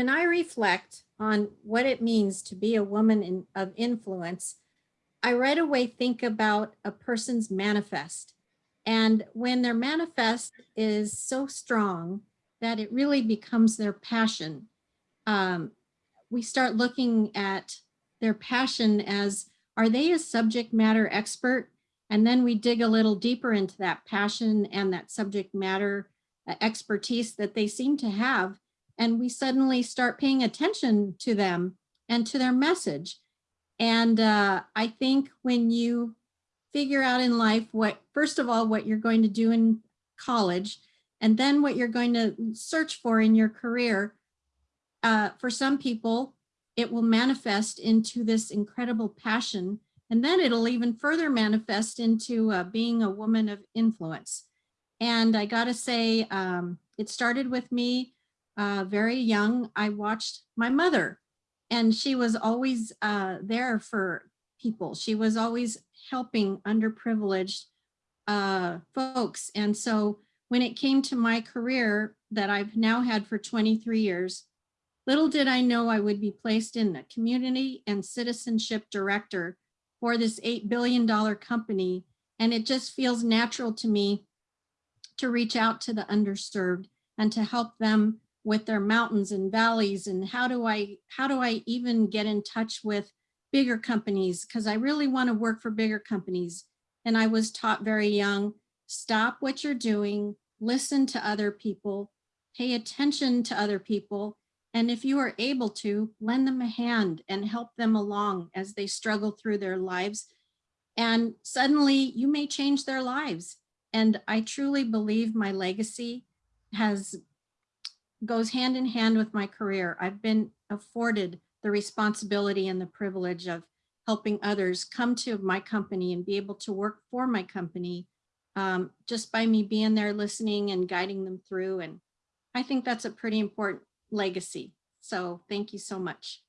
when I reflect on what it means to be a woman in, of influence, I right away think about a person's manifest. And when their manifest is so strong that it really becomes their passion, um, we start looking at their passion as, are they a subject matter expert? And then we dig a little deeper into that passion and that subject matter uh, expertise that they seem to have. And we suddenly start paying attention to them and to their message. And uh, I think when you figure out in life what, first of all, what you're going to do in college, and then what you're going to search for in your career, uh, for some people, it will manifest into this incredible passion. And then it'll even further manifest into uh, being a woman of influence. And I gotta say, um, it started with me uh, very young. I watched my mother and she was always uh, there for people. She was always helping underprivileged uh, folks. And so when it came to my career that I've now had for 23 years, little did I know I would be placed in the community and citizenship director for this $8 billion company. And it just feels natural to me to reach out to the underserved and to help them with their mountains and valleys and how do I how do I even get in touch with bigger companies? Because I really want to work for bigger companies. And I was taught very young stop what you're doing listen to other people pay attention to other people and if you are able to lend them a hand and help them along as they struggle through their lives. And suddenly you may change their lives. And I truly believe my legacy has goes hand in hand with my career. I've been afforded the responsibility and the privilege of helping others come to my company and be able to work for my company um, just by me being there listening and guiding them through. And I think that's a pretty important legacy. So thank you so much.